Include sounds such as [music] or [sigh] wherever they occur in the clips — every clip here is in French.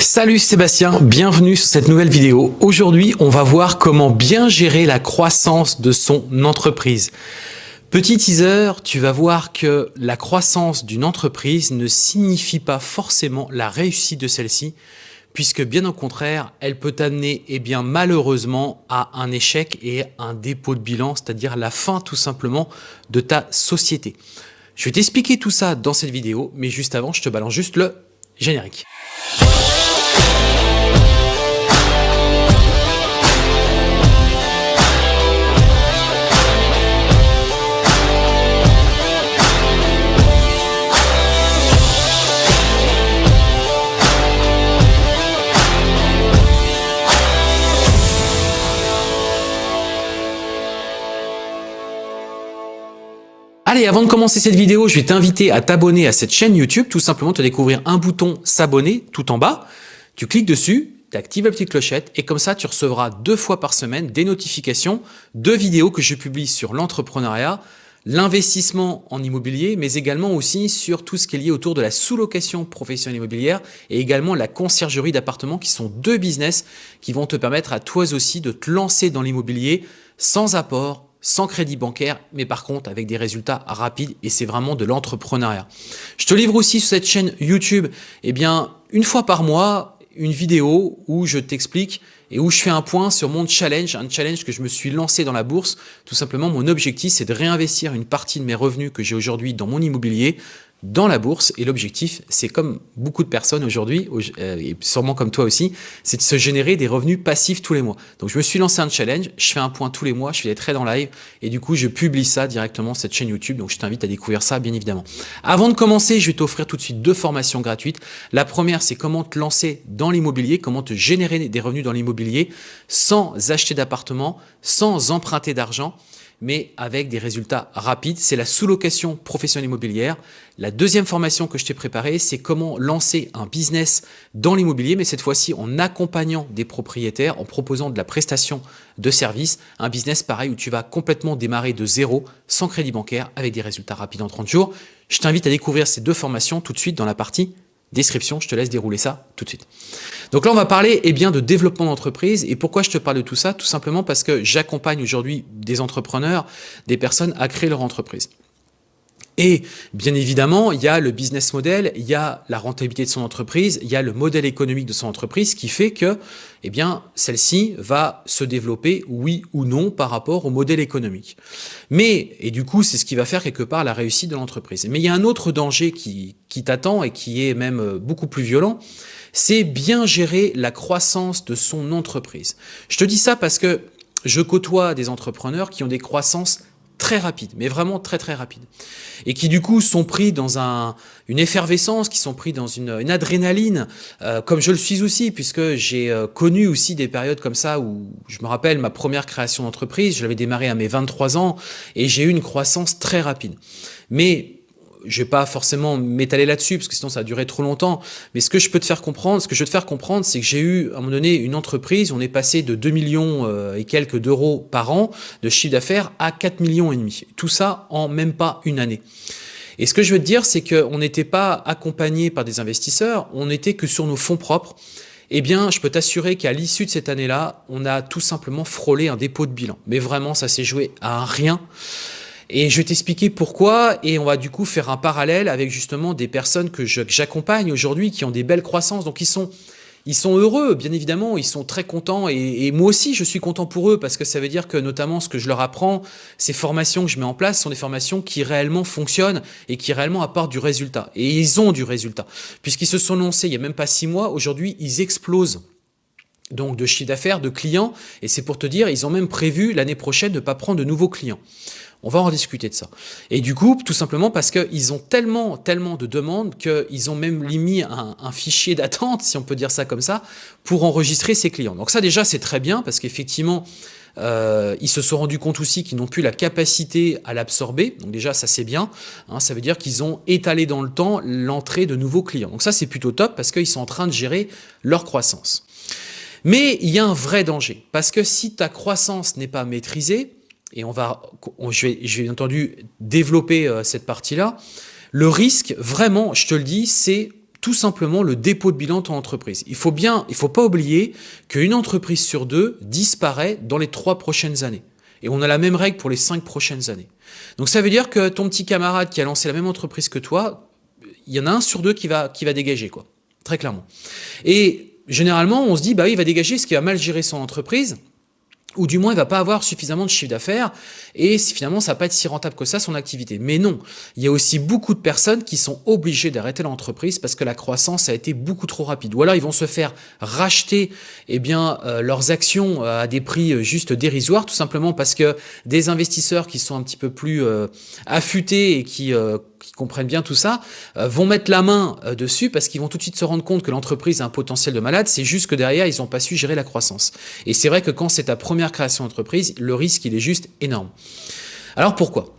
Salut Sébastien, bienvenue sur cette nouvelle vidéo. Aujourd'hui, on va voir comment bien gérer la croissance de son entreprise. Petit teaser, tu vas voir que la croissance d'une entreprise ne signifie pas forcément la réussite de celle-ci, puisque bien au contraire, elle peut t'amener eh bien malheureusement à un échec et un dépôt de bilan, c'est-à-dire la fin tout simplement de ta société. Je vais t'expliquer tout ça dans cette vidéo, mais juste avant, je te balance juste le générique. Allez, avant de commencer cette vidéo, je vais t'inviter à t'abonner à cette chaîne YouTube. Tout simplement, te découvrir un bouton s'abonner tout en bas. Tu cliques dessus, tu actives la petite clochette et comme ça, tu recevras deux fois par semaine des notifications de vidéos que je publie sur l'entrepreneuriat, l'investissement en immobilier, mais également aussi sur tout ce qui est lié autour de la sous-location professionnelle immobilière et également la conciergerie d'appartements qui sont deux business qui vont te permettre à toi aussi de te lancer dans l'immobilier sans apport, sans crédit bancaire, mais par contre avec des résultats rapides et c'est vraiment de l'entrepreneuriat. Je te livre aussi sur cette chaîne YouTube, eh bien, une fois par mois, une vidéo où je t'explique et où je fais un point sur mon challenge, un challenge que je me suis lancé dans la bourse. Tout simplement, mon objectif, c'est de réinvestir une partie de mes revenus que j'ai aujourd'hui dans mon immobilier dans la bourse et l'objectif, c'est comme beaucoup de personnes aujourd'hui, euh, et sûrement comme toi aussi, c'est de se générer des revenus passifs tous les mois. Donc je me suis lancé un challenge, je fais un point tous les mois, je fais des trades en live et du coup je publie ça directement cette chaîne YouTube, donc je t'invite à découvrir ça bien évidemment. Avant de commencer, je vais t'offrir tout de suite deux formations gratuites. La première, c'est comment te lancer dans l'immobilier, comment te générer des revenus dans l'immobilier sans acheter d'appartement, sans emprunter d'argent mais avec des résultats rapides. C'est la sous-location professionnelle immobilière. La deuxième formation que je t'ai préparée, c'est comment lancer un business dans l'immobilier, mais cette fois-ci en accompagnant des propriétaires, en proposant de la prestation de services. Un business pareil où tu vas complètement démarrer de zéro, sans crédit bancaire, avec des résultats rapides en 30 jours. Je t'invite à découvrir ces deux formations tout de suite dans la partie description. Je te laisse dérouler ça tout de suite. Donc là, on va parler eh bien, de développement d'entreprise. Et pourquoi je te parle de tout ça? Tout simplement parce que j'accompagne aujourd'hui des entrepreneurs, des personnes à créer leur entreprise. Et bien évidemment, il y a le business model, il y a la rentabilité de son entreprise, il y a le modèle économique de son entreprise qui fait que eh bien, celle-ci va se développer, oui ou non, par rapport au modèle économique. Mais, et du coup, c'est ce qui va faire quelque part la réussite de l'entreprise. Mais il y a un autre danger qui, qui t'attend et qui est même euh, beaucoup plus violent, c'est bien gérer la croissance de son entreprise. Je te dis ça parce que je côtoie des entrepreneurs qui ont des croissances très rapides, mais vraiment très très rapides. Et qui du coup sont pris dans un, une effervescence, qui sont pris dans une, adrénaline, euh, comme je le suis aussi, puisque j'ai euh, connu aussi des périodes comme ça où je me rappelle ma première création d'entreprise, je l'avais démarré à mes 23 ans, et j'ai eu une croissance très rapide. Mais je vais pas forcément m'étaler là-dessus parce que sinon ça a duré trop longtemps. Mais ce que je peux te faire comprendre, ce que je veux te faire comprendre, c'est que j'ai eu à un moment donné une entreprise, on est passé de 2 millions euh, et quelques d'euros par an de chiffre d'affaires à 4 millions et demi. Tout ça en même pas une année. Et ce que je veux te dire, c'est qu'on n'était pas accompagné par des investisseurs, on n'était que sur nos fonds propres. Eh bien, je peux t'assurer qu'à l'issue de cette année-là, on a tout simplement frôlé un dépôt de bilan. Mais vraiment, ça s'est joué à rien. Et je vais t'expliquer pourquoi et on va du coup faire un parallèle avec justement des personnes que j'accompagne aujourd'hui qui ont des belles croissances. Donc ils sont, ils sont heureux, bien évidemment, ils sont très contents et, moi aussi je suis content pour eux parce que ça veut dire que notamment ce que je leur apprends, ces formations que je mets en place sont des formations qui réellement fonctionnent et qui réellement apportent du résultat. Et ils ont du résultat puisqu'ils se sont lancés il n'y a même pas six mois, aujourd'hui ils explosent donc de chiffre d'affaires, de clients, et c'est pour te dire, ils ont même prévu l'année prochaine de ne pas prendre de nouveaux clients. On va en discuter de ça. Et du coup, tout simplement parce qu'ils ont tellement, tellement de demandes qu'ils ont même mis un, fichier d'attente, si on peut dire ça comme ça, pour enregistrer ces clients. Donc ça déjà, c'est très bien parce qu'effectivement, euh, ils se sont rendus compte aussi qu'ils n'ont plus la capacité à l'absorber. Donc déjà, ça c'est bien. Hein, ça veut dire qu'ils ont étalé dans le temps l'entrée de nouveaux clients. Donc ça, c'est plutôt top parce qu'ils sont en train de gérer leur croissance. Mais il y a un vrai danger parce que si ta croissance n'est pas maîtrisée, et on va, je, vais, bien entendu développer euh, cette partie-là. Le risque, vraiment, je te le dis, c'est tout simplement le dépôt de bilan de ton entreprise. Il faut bien, il faut pas oublier qu'une entreprise sur deux disparaît dans les trois prochaines années. Et on a la même règle pour les cinq prochaines années. Donc ça veut dire que ton petit camarade qui a lancé la même entreprise que toi, il y en a un sur deux qui va, qui va dégager, quoi. Très clairement. Et généralement, on se dit, bah il va dégager ce qui va mal gérer son entreprise ou du moins il va pas avoir suffisamment de chiffre d'affaires et finalement ça va pas être si rentable que ça son activité. Mais non, il y a aussi beaucoup de personnes qui sont obligées d'arrêter l'entreprise parce que la croissance a été beaucoup trop rapide. Ou alors ils vont se faire racheter eh bien euh, leurs actions euh, à des prix euh, juste dérisoires tout simplement parce que des investisseurs qui sont un petit peu plus affûtés et qui qui comprennent bien tout ça, euh, vont mettre la main euh, dessus parce qu'ils vont tout de suite se rendre compte que l'entreprise a un potentiel de malade, c'est juste que derrière, ils n'ont pas su gérer la croissance. Et c'est vrai que quand c'est ta première création d'entreprise, le risque, il est juste énorme. Alors pourquoi?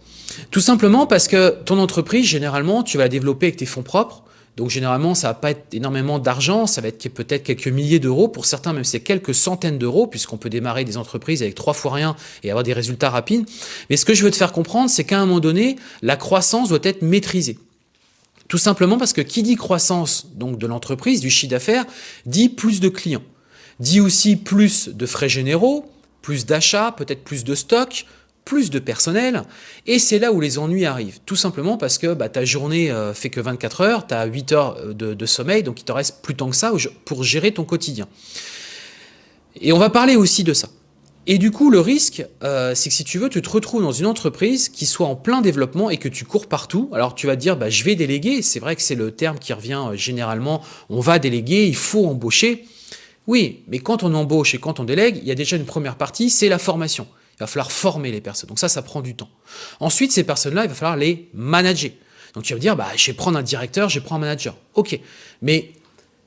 Tout simplement parce que ton entreprise, généralement, tu vas la développer avec tes fonds propres, donc généralement, ça va pas être énormément d'argent, ça va être peut-être quelques milliers d'euros. Pour certains, même c'est quelques centaines d'euros, puisqu'on peut démarrer des entreprises avec trois fois rien et avoir des résultats rapides. Mais ce que je veux te faire comprendre, c'est qu'à un moment donné, la croissance doit être maîtrisée. Tout simplement parce que qui dit croissance donc de l'entreprise, du chiffre d'affaires, dit plus de clients, dit aussi plus de frais généraux, plus d'achats, peut-être plus de stocks, plus de personnel, et c'est là où les ennuis arrivent. Tout simplement parce que bah, ta journée euh, fait que 24 heures, tu as 8 heures euh, de, sommeil, donc il te reste plus tant que ça pour gérer ton quotidien. Et on va parler aussi de ça. Et du coup, le risque, euh, c'est que si tu veux, tu te retrouves dans une entreprise qui soit en plein développement et que tu cours partout. Alors tu vas te dire, bah, je vais déléguer. C'est vrai que c'est le terme qui revient généralement. On va déléguer, il faut embaucher. Oui, mais quand on embauche et quand on délègue, il y a déjà une première partie, c'est la formation. Il va falloir former les personnes. Donc ça, ça prend du temps. Ensuite, ces personnes-là, il va falloir les manager. Donc tu vas me dire, bah, je vais prendre un directeur, je vais prendre un manager. Ok, mais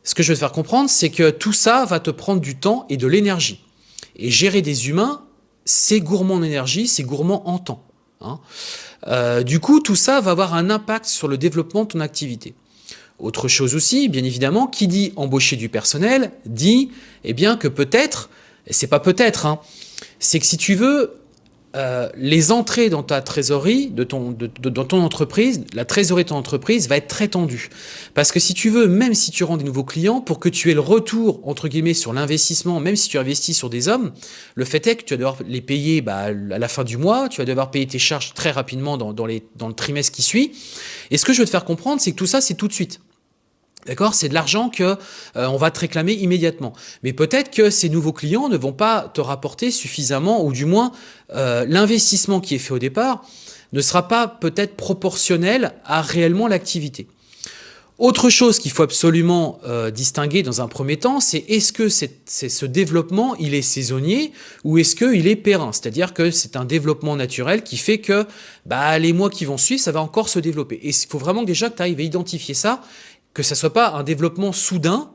ce que je veux te faire comprendre, c'est que tout ça va te prendre du temps et de l'énergie. Et gérer des humains, c'est gourmand en énergie, c'est gourmand en temps. Hein. Euh, du coup, tout ça va avoir un impact sur le développement de ton activité. Autre chose aussi, bien évidemment, qui dit embaucher du personnel, dit eh bien que peut-être, et c'est pas peut-être, hein, c'est que si tu veux, euh, les entrées dans ta trésorerie, de ton, dans ton entreprise, la trésorerie de ton entreprise va être très tendue. Parce que si tu veux, même si tu rends des nouveaux clients, pour que tu aies le retour, entre guillemets, sur l'investissement, même si tu investis sur des hommes, le fait est que tu vas devoir les payer bah, à la fin du mois, tu vas devoir payer tes charges très rapidement dans, dans, les, dans le trimestre qui suit. Et ce que je veux te faire comprendre, c'est que tout ça, c'est tout de suite. D'accord? C'est de l'argent que euh, on va te réclamer immédiatement. Mais peut-être que ces nouveaux clients ne vont pas te rapporter suffisamment, ou du moins euh, l'investissement qui est fait au départ ne sera pas peut-être proportionnel à réellement l'activité. Autre chose qu'il faut absolument euh, distinguer dans un premier temps, c'est est-ce que ce développement, il est saisonnier ou est-ce qu'il est périn? C'est-à-dire que c'est un développement naturel qui fait que bah, les mois qui vont suivre, ça va encore se développer. Et il faut vraiment déjà que tu arrives à identifier ça que ça soit pas un développement soudain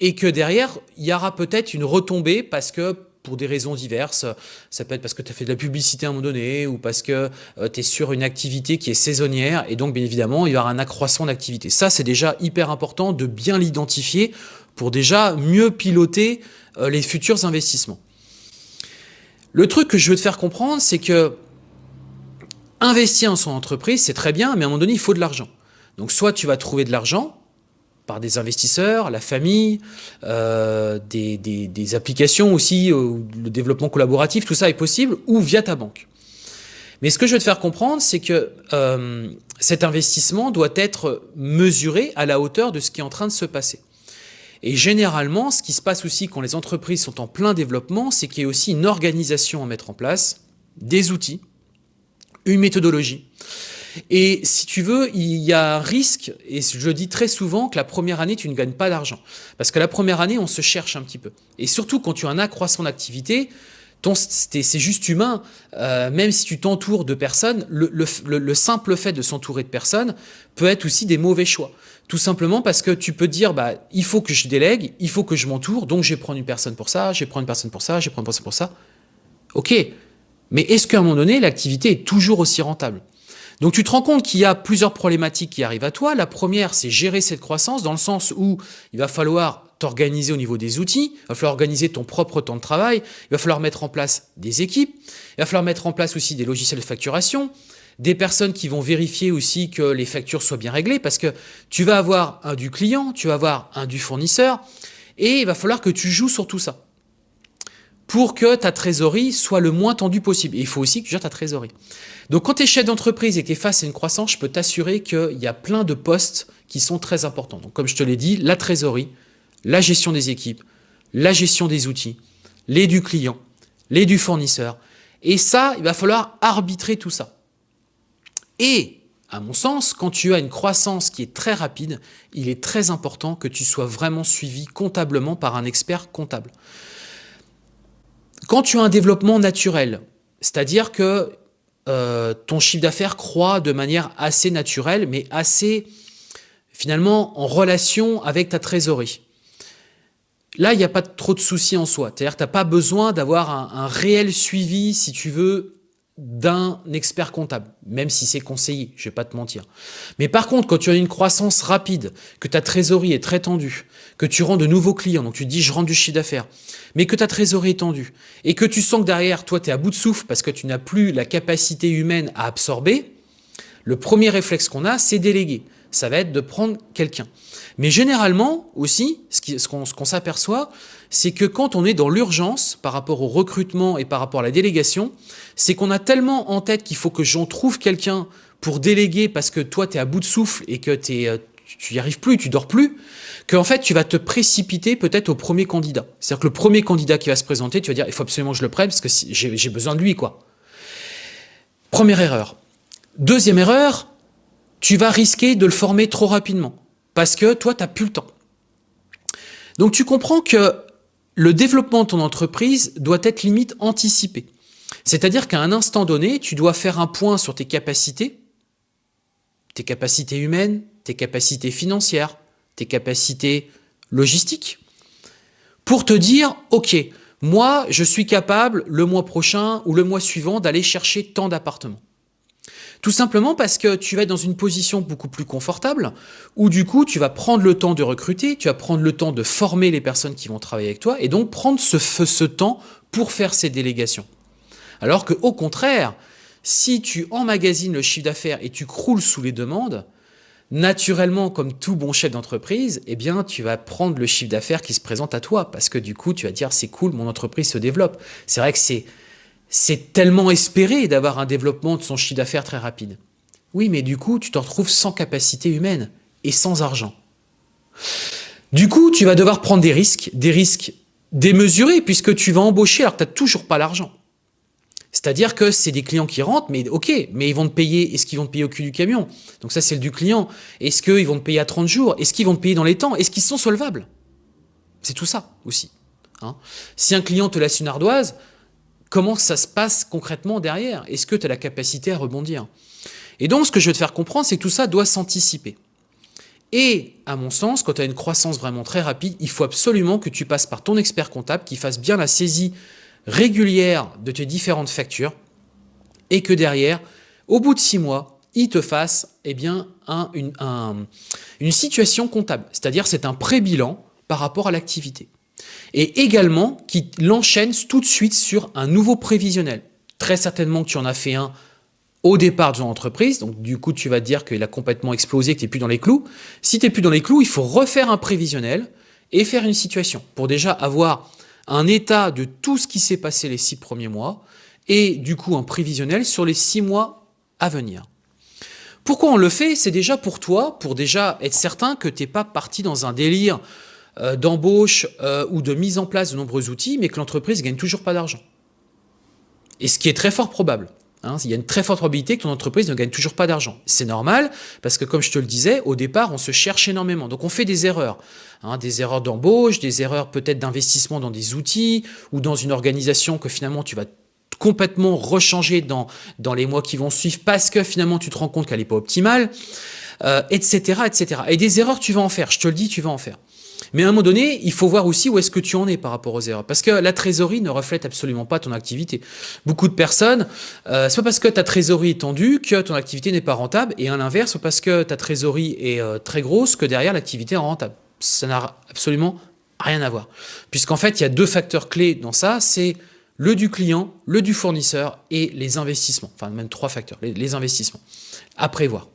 et que derrière, il y aura peut-être une retombée parce que pour des raisons diverses, ça peut être parce que tu as fait de la publicité à un moment donné ou parce que euh, tu es sur une activité qui est saisonnière et donc bien évidemment, il y aura un accroissement d'activité. Ça, c'est déjà hyper important de bien l'identifier pour déjà mieux piloter euh, les futurs investissements. Le truc que je veux te faire comprendre, c'est que investir en son entreprise, c'est très bien, mais à un moment donné, il faut de l'argent. Donc soit tu vas trouver de l'argent par des investisseurs, la famille, euh, des, applications aussi, euh, le développement collaboratif, tout ça est possible, ou via ta banque. Mais ce que je veux te faire comprendre, c'est que euh, cet investissement doit être mesuré à la hauteur de ce qui est en train de se passer. Et généralement, ce qui se passe aussi quand les entreprises sont en plein développement, c'est qu'il y a aussi une organisation à mettre en place, des outils, une méthodologie. Et si tu veux, il y a un risque, et je dis très souvent que la première année, tu ne gagnes pas d'argent. Parce que la première année, on se cherche un petit peu. Et surtout, quand tu as un accroissement d'activité, c'est juste humain, euh, même si tu t'entoures de personnes, le, simple fait de s'entourer de personnes peut être aussi des mauvais choix. Tout simplement parce que tu peux dire, bah, il faut que je délègue, il faut que je m'entoure, donc je vais prendre une personne pour ça, je vais prendre une personne pour ça, je vais prendre une personne pour ça. Ok, mais est-ce qu'à un moment donné, l'activité est toujours aussi rentable? Donc tu te rends compte qu'il y a plusieurs problématiques qui arrivent à toi. La première, c'est gérer cette croissance dans le sens où il va falloir t'organiser au niveau des outils, il va falloir organiser ton propre temps de travail, il va falloir mettre en place des équipes, il va falloir mettre en place aussi des logiciels de facturation, des personnes qui vont vérifier aussi que les factures soient bien réglées, parce que tu vas avoir un du client, tu vas avoir un du fournisseur, et il va falloir que tu joues sur tout ça pour que ta trésorerie soit le moins tendue possible. Et il faut aussi que tu gères ta trésorerie. Donc quand tu es chef d'entreprise et que tu es face à une croissance, je peux t'assurer qu'il y a plein de postes qui sont très importants. Donc comme je te l'ai dit, la trésorerie, la gestion des équipes, la gestion des outils, les du client, les du fournisseur. Et ça, il va falloir arbitrer tout ça. Et, à mon sens, quand tu as une croissance qui est très rapide, il est très important que tu sois vraiment suivi comptablement par un expert comptable. Quand tu as un développement naturel, c'est-à-dire que euh, ton chiffre d'affaires croît de manière assez naturelle, mais assez finalement en relation avec ta trésorerie. Là, il n'y a pas trop de soucis en soi. C'est-à-dire que tu n'as pas besoin d'avoir un, réel suivi, si tu veux, d'un expert comptable, même si c'est conseillé, je ne vais pas te mentir. Mais par contre, quand tu as une croissance rapide, que ta trésorerie est très tendue, que tu rends de nouveaux clients, donc tu dis je rends du chiffre d'affaires, mais que ta trésorerie est tendue, et que tu sens que derrière, toi, tu es à bout de souffle parce que tu n'as plus la capacité humaine à absorber, le premier réflexe qu'on a, c'est déléguer. Ça va être de prendre quelqu'un. Mais généralement aussi, ce qu'on s'aperçoit, c'est que quand on est dans l'urgence par rapport au recrutement et par rapport à la délégation, c'est qu'on a tellement en tête qu'il faut que j'en trouve quelqu'un pour déléguer parce que toi, tu es à bout de souffle et que euh, tu n'y arrives plus, tu dors plus, qu'en fait, tu vas te précipiter peut-être au premier candidat. C'est-à-dire que le premier candidat qui va se présenter, tu vas dire, il faut absolument que je le prenne parce que j'ai besoin de lui. quoi. Première erreur. Deuxième erreur, tu vas risquer de le former trop rapidement parce que toi, tu n'as plus le temps. Donc tu comprends que le développement de ton entreprise doit être limite anticipé. C'est-à-dire qu'à un instant donné, tu dois faire un point sur tes capacités, tes capacités humaines, tes capacités financières, tes capacités logistiques, pour te dire, OK, moi, je suis capable le mois prochain ou le mois suivant d'aller chercher tant d'appartements. Tout simplement parce que tu vas être dans une position beaucoup plus confortable, où du coup, tu vas prendre le temps de recruter, tu vas prendre le temps de former les personnes qui vont travailler avec toi, et donc prendre ce, ce temps pour faire ces délégations. Alors que au contraire, si tu emmagasines le chiffre d'affaires et tu croules sous les demandes, naturellement, comme tout bon chef d'entreprise, eh bien, tu vas prendre le chiffre d'affaires qui se présente à toi, parce que du coup, tu vas dire, c'est cool, mon entreprise se développe. C'est vrai que c'est tellement espéré d'avoir un développement de son chiffre d'affaires très rapide. Oui, mais du coup, tu te retrouves sans capacité humaine et sans argent. Du coup, tu vas devoir prendre des risques, des risques démesurés, puisque tu vas embaucher alors que tu n'as toujours pas l'argent. C'est-à-dire que c'est des clients qui rentrent, mais ok, mais ils vont te payer, est-ce qu'ils vont te payer au cul du camion? Donc ça, c'est le du client. Est-ce qu'ils vont te payer à 30 jours? Est-ce qu'ils vont te payer dans les temps? Est-ce qu'ils sont solvables? C'est tout ça aussi. Hein. si un client te laisse une ardoise, comment ça se passe concrètement derrière? Est-ce que tu as la capacité à rebondir? Et donc, ce que je veux te faire comprendre, c'est que tout ça doit s'anticiper. Et, à mon sens, quand tu as une croissance vraiment très rapide, il faut absolument que tu passes par ton expert comptable qui fasse bien la saisie régulière de tes différentes factures et que derrière, au bout de six mois, il te fasse eh bien, une, situation comptable. C'est-à-dire c'est un pré-bilan par rapport à l'activité et également qui l'enchaîne tout de suite sur un nouveau prévisionnel. Très certainement que tu en as fait un au départ de ton entreprise, donc du coup tu vas te dire qu'il a complètement explosé, que tu n'es plus dans les clous. Si tu n'es plus dans les clous, il faut refaire un prévisionnel et faire une situation pour déjà avoir un état de tout ce qui s'est passé les six premiers mois et du coup un prévisionnel sur les six mois à venir. Pourquoi on le fait? C'est déjà pour toi, pour déjà être certain que tu n'es pas parti dans un délire euh, d'embauche euh, ou de mise en place de nombreux outils, mais que l'entreprise gagne toujours pas d'argent. Et ce qui est très fort probable. Hein, il y a une très forte probabilité que ton entreprise ne gagne toujours pas d'argent. C'est normal, parce que comme je te le disais, au départ, on se cherche énormément. Donc on fait des erreurs. Hein, des erreurs d'embauche, des erreurs peut-être d'investissement dans des outils, ou dans une organisation que finalement tu vas complètement rechanger dans, dans les mois qui vont suivre, parce que finalement tu te rends compte qu'elle n'est pas optimale, etc., euh, etc. Et des erreurs, tu vas en faire. Je te le dis, tu vas en faire. Mais à un moment donné, il faut voir aussi où est-ce que tu en es par rapport aux erreurs. Parce que la trésorerie ne reflète absolument pas ton activité. Beaucoup de personnes, euh, c'est pas parce que ta trésorerie est tendue que ton activité n'est pas rentable, et à l'inverse, parce que ta trésorerie est euh, très grosse que derrière l'activité est rentable. Ça n'a absolument rien à voir. Puisqu'en fait, il y a deux facteurs clés dans ça, c'est le du client, le du fournisseur et les investissements. Enfin, même trois facteurs, les, investissements à prévoir.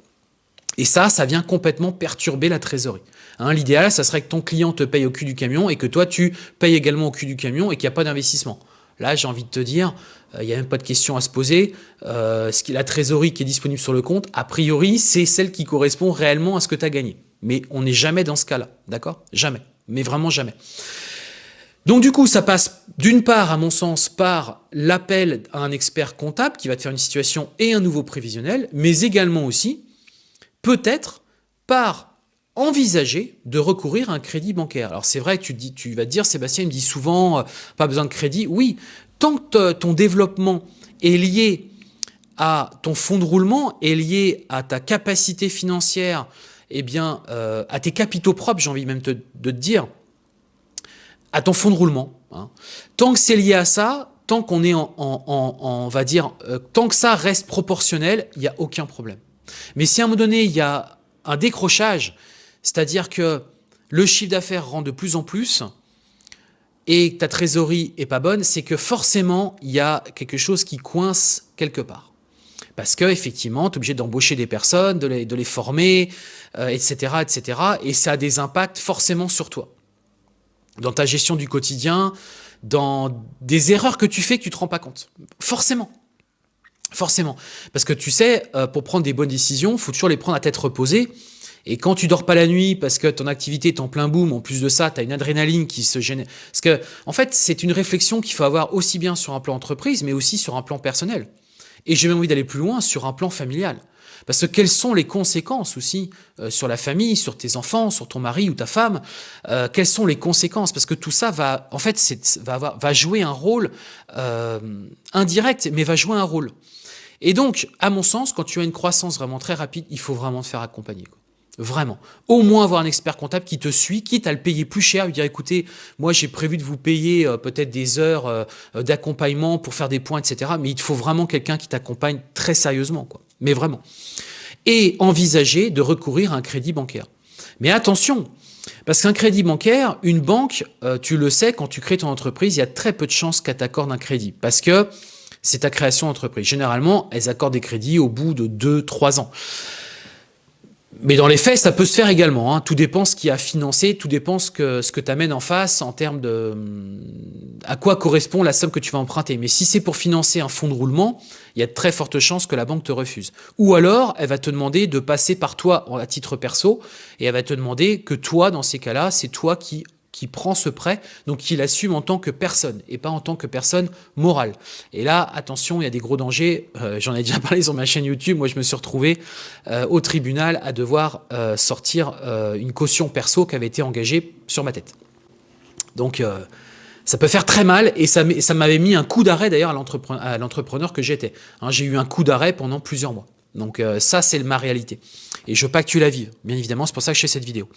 Et ça, ça vient complètement perturber la trésorerie. Hein, L'idéal, ça serait que ton client te paye au cul du camion et que toi, tu payes également au cul du camion et qu'il n'y a pas d'investissement. Là, j'ai envie de te dire, il euh, n'y a même pas de question à se poser. Euh, ce qui, la trésorerie qui est disponible sur le compte, a priori, c'est celle qui correspond réellement à ce que tu as gagné. Mais on n'est jamais dans ce cas-là, d'accord? Jamais, mais vraiment jamais. Donc du coup, ça passe d'une part, à mon sens, par l'appel à un expert comptable qui va te faire une situation et un nouveau prévisionnel, mais également aussi, peut-être, par envisager de recourir à un crédit bancaire. Alors c'est vrai que tu, dis, tu vas te dire, Sébastien me dit souvent, euh, pas besoin de crédit. Oui, tant que ton développement est lié à ton fonds de roulement, est lié à ta capacité financière, eh bien, euh, à tes capitaux propres, j'ai envie même de te dire, à ton fonds de roulement. Hein. Tant que c'est lié à ça, tant qu'on est en, on va dire, euh, tant que ça reste proportionnel, il n'y a aucun problème. Mais si à un moment donné, il y a un décrochage, c'est-à-dire que le chiffre d'affaires rend de plus en plus et que ta trésorerie est pas bonne, c'est que forcément, il y a quelque chose qui coince quelque part. Parce que effectivement, tu es obligé d'embaucher des personnes, de les, former, etc., euh, etc. Et ça a des impacts forcément sur toi dans ta gestion du quotidien, dans des erreurs que tu fais que tu te rends pas compte. Forcément. Forcément. Parce que tu sais, euh, pour prendre des bonnes décisions, faut toujours les prendre à tête reposée. Et quand tu dors pas la nuit parce que ton activité est en plein boom, en plus de ça, tu as une adrénaline qui se gêne. Parce que, en fait, c'est une réflexion qu'il faut avoir aussi bien sur un plan entreprise, mais aussi sur un plan personnel. Et j'ai même envie d'aller plus loin sur un plan familial. Parce que quelles sont les conséquences aussi euh, sur la famille, sur tes enfants, sur ton mari ou ta femme euh, Quelles sont les conséquences? Parce que tout ça va, en fait, va, avoir, va jouer un rôle euh, indirect, mais va jouer un rôle. Et donc, à mon sens, quand tu as une croissance vraiment très rapide, il faut vraiment te faire accompagner. Vraiment. Au moins avoir un expert comptable qui te suit, quitte à le payer plus cher, lui dire écoutez, moi j'ai prévu de vous payer peut-être des heures d'accompagnement pour faire des points, etc. Mais il faut vraiment quelqu'un qui t'accompagne très sérieusement. Quoi mais vraiment. Et envisager de recourir à un crédit bancaire. Mais attention, parce qu'un crédit bancaire, une banque, euh, tu le sais, quand tu crées ton entreprise, il y a très peu de chances qu'elle t'accorde un crédit. Parce que c'est ta création d'entreprise. Généralement, elles accordent des crédits au bout de 2-3 ans. Mais dans les faits, ça peut se faire également. Hein. Tout dépend ce qui a financé, tout dépend ce que, ce que tu amènes en face en termes de à quoi correspond la somme que tu vas emprunter. Mais si c'est pour financer un fonds de roulement, il y a de très fortes chances que la banque te refuse. Ou alors, elle va te demander de passer par toi à titre perso et elle va te demander que toi, dans ces cas-là, c'est toi qui qui prend ce prêt, donc qui l'assume en tant que personne et pas en tant que personne morale. Et là, attention, il y a des gros dangers. Euh, j'en ai déjà [laughs] parlé sur ma chaîne YouTube. Moi, je me suis retrouvé euh, au tribunal à devoir euh, sortir une caution perso qui avait été engagée sur ma tête. Donc, ça peut faire très mal et ça, m'avait mis un coup d'arrêt d'ailleurs à l'entrepreneur que j'étais. Hein, J'ai eu un coup d'arrêt pendant plusieurs mois. Donc ça, c'est ma réalité. Et je veux pas que tu la vives, bien évidemment, c'est pour ça que je fais cette vidéo.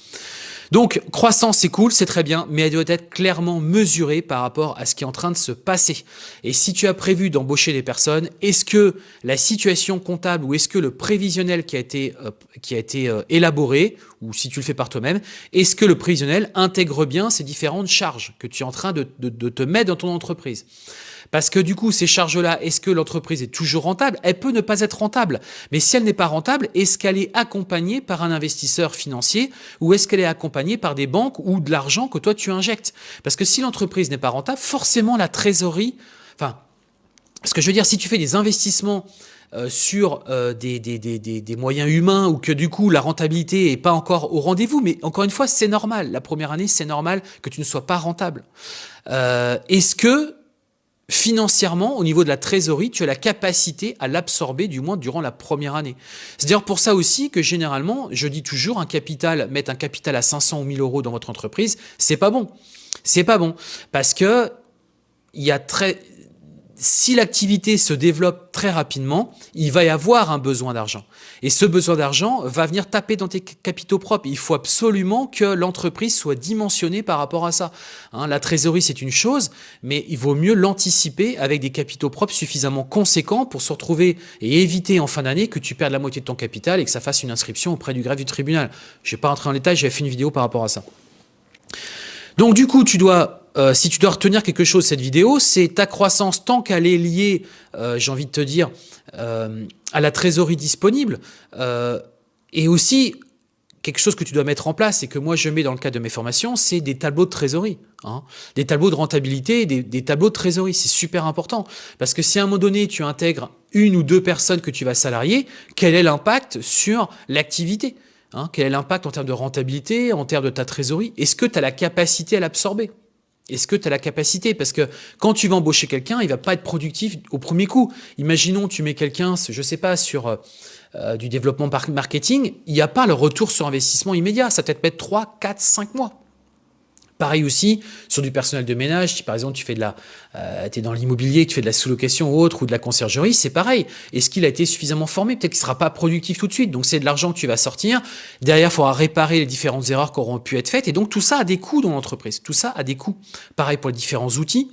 Donc, croissance, c'est cool, c'est très bien, mais elle doit être clairement mesurée par rapport à ce qui est en train de se passer. Et si tu as prévu d'embaucher des personnes, est-ce que la situation comptable ou est-ce que le prévisionnel qui a été, euh, qui a été euh, élaboré, ou si tu le fais par toi-même, est-ce que le prévisionnel intègre bien ces différentes charges que tu es en train de, de te mettre dans ton entreprise? Parce que du coup, ces charges-là, est-ce que l'entreprise est toujours rentable? Elle peut ne pas être rentable. Mais si elle n'est pas rentable, est-ce qu'elle est accompagnée par un investisseur financier ou est-ce qu'elle est accompagnée par des banques ou de l'argent que toi tu injectes? Parce que si l'entreprise n'est pas rentable, forcément la trésorerie, enfin, ce que je veux dire, si tu fais des investissements euh, sur euh, des, des, des, des, moyens humains ou que du coup la rentabilité est pas encore au rendez-vous, mais encore une fois, c'est normal. La première année, c'est normal que tu ne sois pas rentable. Euh, Est-ce que financièrement, au niveau de la trésorerie, tu as la capacité à l'absorber, du moins durant la première année. C'est d'ailleurs pour ça aussi que généralement, je dis toujours, un capital, mettre un capital à 500 ou 1000 euros dans votre entreprise, c'est pas bon. C'est pas bon. Parce que il y a très, si l'activité se développe très rapidement, il va y avoir un besoin d'argent. Et ce besoin d'argent va venir taper dans tes capitaux propres. Il faut absolument que l'entreprise soit dimensionnée par rapport à ça. Hein, la trésorerie, c'est une chose, mais il vaut mieux l'anticiper avec des capitaux propres suffisamment conséquents pour se retrouver et éviter en fin d'année que tu perdes la moitié de ton capital et que ça fasse une inscription auprès du greffe du tribunal. Je ne vais pas rentrer en détail, j'avais fait une vidéo par rapport à ça. Donc du coup, tu dois euh, si tu dois retenir quelque chose de cette vidéo, c'est ta croissance tant qu'elle est liée, euh, j'ai envie de te dire, euh, à la trésorerie disponible, et aussi quelque chose que tu dois mettre en place et que moi je mets dans le cadre de mes formations, c'est des tableaux de trésorerie. Hein. Des tableaux de rentabilité, des, des tableaux de trésorerie, c'est super important. Parce que si à un moment donné tu intègres une ou deux personnes que tu vas salarier, quel est l'impact sur l'activité hein? Quel est l'impact en termes de rentabilité, en termes de ta trésorerie? Est-ce que tu as la capacité à l'absorber? Est-ce que tu as la capacité? Parce que quand tu vas embaucher quelqu'un, il va pas être productif au premier coup. Imaginons, tu mets quelqu'un, je sais pas, sur euh, euh, du développement marketing, il n'y a pas le retour sur investissement immédiat. Ça peut-être mettre 3, 4, 5 mois. Pareil aussi sur du personnel de ménage, si par exemple tu fais de la, euh, es dans l'immobilier, tu fais de la sous-location ou autre, ou de la conciergerie, c'est pareil. Est-ce qu'il a été suffisamment formé? Peut-être qu'il sera pas productif tout de suite, donc c'est de l'argent que tu vas sortir. Derrière, il faudra réparer les différentes erreurs qui auront pu être faites, et donc tout ça a des coûts dans l'entreprise. Tout ça a des coûts. Pareil pour les différents outils.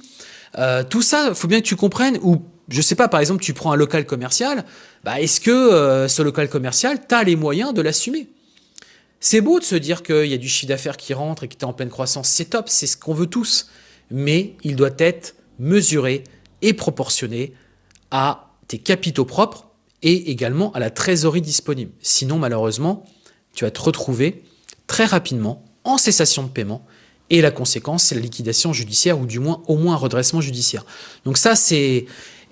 Euh, tout ça, il faut bien que tu comprennes, ou je sais pas, par exemple, tu prends un local commercial, bah, est-ce que euh, ce local commercial, tu as les moyens de l'assumer? C'est beau de se dire qu'il y a du chiffre d'affaires qui rentre et que tu es en pleine croissance, c'est top, c'est ce qu'on veut tous. Mais il doit être mesuré et proportionné à tes capitaux propres et également à la trésorerie disponible. Sinon, malheureusement, tu vas te retrouver très rapidement en cessation de paiement et la conséquence, c'est la liquidation judiciaire ou du moins au moins un redressement judiciaire. Donc ça, c'est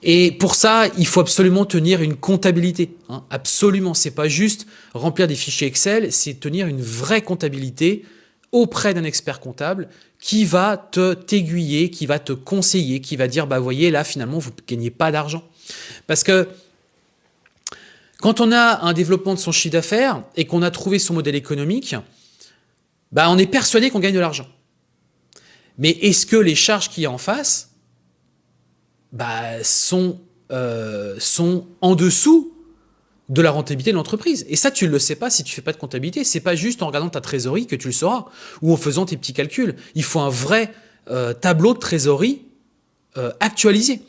et pour ça, il faut absolument tenir une comptabilité. Hein. Absolument, c'est pas juste remplir des fichiers Excel, c'est tenir une vraie comptabilité auprès d'un expert comptable qui va te t'aiguiller, qui va te conseiller, qui va dire, bah voyez, là finalement, vous ne gagnez pas d'argent. Parce que quand on a un développement de son chiffre d'affaires et qu'on a trouvé son modèle économique, bah on est persuadé qu'on gagne de l'argent. Mais est-ce que les charges qu'il y a en face bah, sont, euh, sont en dessous de la rentabilité de l'entreprise. Et ça, tu ne le sais pas si tu fais pas de comptabilité. C'est pas juste en regardant ta trésorerie que tu le sauras ou en faisant tes petits calculs. Il faut un vrai euh, tableau de trésorerie euh, actualisé.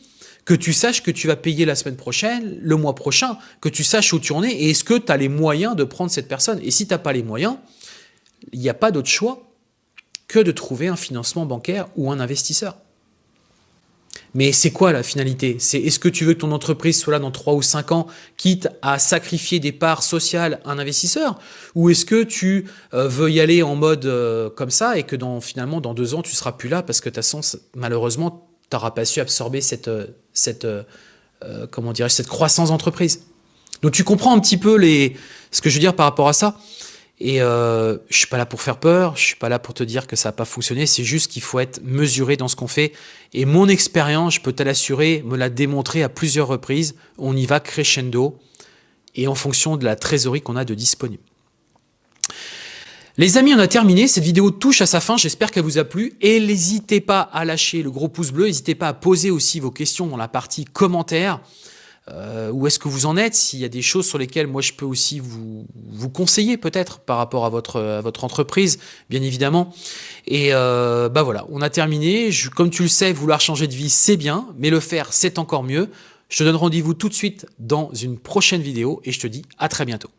Que tu saches que tu vas payer la semaine prochaine, le mois prochain, que tu saches où tu en es et est-ce que tu as les moyens de prendre cette personne. Et si tu n'as pas les moyens, il n'y a pas d'autre choix que de trouver un financement bancaire ou un investisseur. Mais c'est quoi la finalité? Est-ce que tu veux que ton entreprise soit là dans 3 ou 5 ans, quitte à sacrifier des parts sociales à un investisseur? Ou est-ce que tu euh, veux y aller en mode euh, comme ça et que finalement, dans 2 ans, tu seras plus là parce que malheureusement, tu n'auras pas su absorber cette, euh, croissance d'entreprise? Donc tu comprends un petit peu ce que je veux dire par rapport à ça? Et euh, je suis pas là pour faire peur, je suis pas là pour te dire que ça n'a pas fonctionné, c'est juste qu'il faut être mesuré dans ce qu'on fait. Et mon expérience, je peux te l'assurer, me l'a démontré à plusieurs reprises, on y va crescendo et en fonction de la trésorerie qu'on a de disponible. Les amis, on a terminé. Cette vidéo touche à sa fin. J'espère qu'elle vous a plu. Et n'hésitez pas à lâcher le gros pouce bleu. N'hésitez pas à poser aussi vos questions dans la partie commentaires. Euh, où est-ce que vous en êtes S'il y a des choses sur lesquelles moi je peux aussi vous, vous conseiller peut-être par rapport à votre, à votre entreprise, bien évidemment. Et euh, bah voilà, on a terminé. Comme tu le sais, vouloir changer de vie, c'est bien, mais le faire, c'est encore mieux. Je te donne rendez-vous tout de suite dans une prochaine vidéo et je te dis à très bientôt.